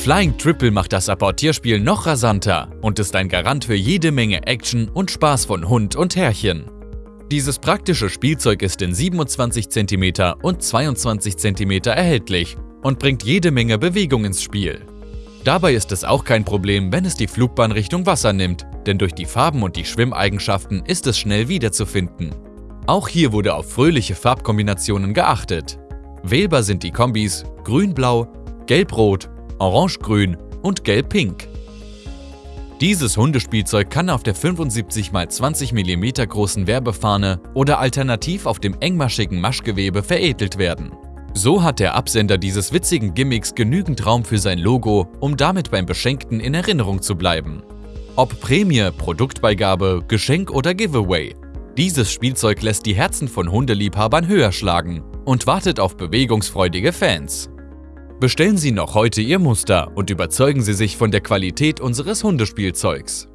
Flying Triple macht das Apportierspiel noch rasanter und ist ein Garant für jede Menge Action und Spaß von Hund und Herrchen. Dieses praktische Spielzeug ist in 27 cm und 22 cm erhältlich und bringt jede Menge Bewegung ins Spiel. Dabei ist es auch kein Problem, wenn es die Flugbahn Richtung Wasser nimmt, denn durch die Farben und die Schwimmeigenschaften ist es schnell wiederzufinden. Auch hier wurde auf fröhliche Farbkombinationen geachtet. Wählbar sind die Kombis Grün-Blau, Gelb-Rot, Orange-Grün und Gelb-Pink. Dieses Hundespielzeug kann auf der 75 x 20 mm großen Werbefahne oder alternativ auf dem engmaschigen Maschgewebe veredelt werden. So hat der Absender dieses witzigen Gimmicks genügend Raum für sein Logo, um damit beim Beschenkten in Erinnerung zu bleiben. Ob Prämie, Produktbeigabe, Geschenk oder Giveaway. Dieses Spielzeug lässt die Herzen von Hundeliebhabern höher schlagen und wartet auf bewegungsfreudige Fans. Bestellen Sie noch heute Ihr Muster und überzeugen Sie sich von der Qualität unseres Hundespielzeugs.